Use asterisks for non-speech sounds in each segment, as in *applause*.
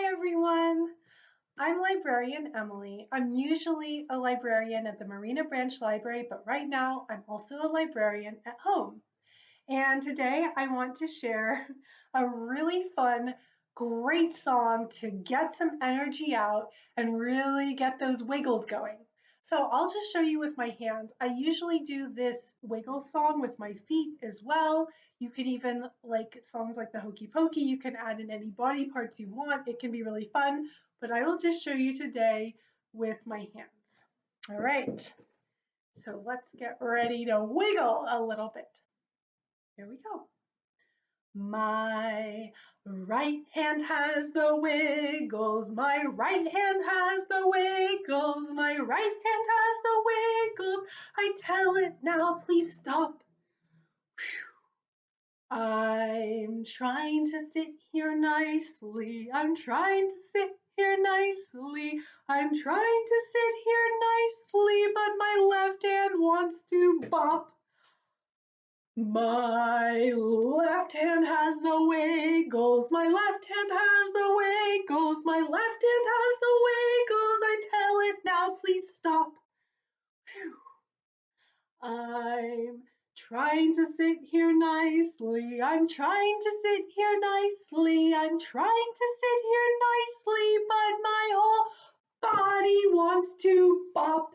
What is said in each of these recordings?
Hi everyone! I'm librarian Emily. I'm usually a librarian at the Marina Branch Library, but right now I'm also a librarian at home. And today I want to share *laughs* a really fun, great song to get some energy out and really get those wiggles going. So I'll just show you with my hands. I usually do this wiggle song with my feet as well. You can even, like songs like the Hokey Pokey, you can add in any body parts you want. It can be really fun, but I will just show you today with my hands. All right, so let's get ready to wiggle a little bit. Here we go. My right hand has the wiggles, my right hand has the wiggles, right hand has the wiggles. I tell it now, please stop. Whew. I'm trying to sit here nicely, I'm trying to sit here nicely, I'm trying to sit here nicely, but my left hand wants to bop. My left hand has the wiggles, my left hand has the wiggles, my left I'm trying to sit here nicely, I'm trying to sit here nicely, I'm trying to sit here nicely, but my whole body wants to bop.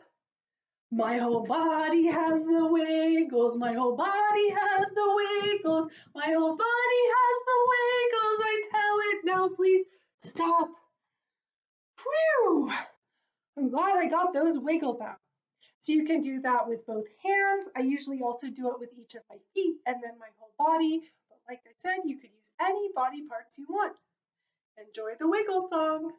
My whole body has the wiggles, my whole body has the wiggles, my whole body has the wiggles. I tell it now, please stop. Whew! I'm glad I got those wiggles out. So you can do that with both hands. I usually also do it with each of my feet and then my whole body. But like I said, you could use any body parts you want. Enjoy the wiggle song.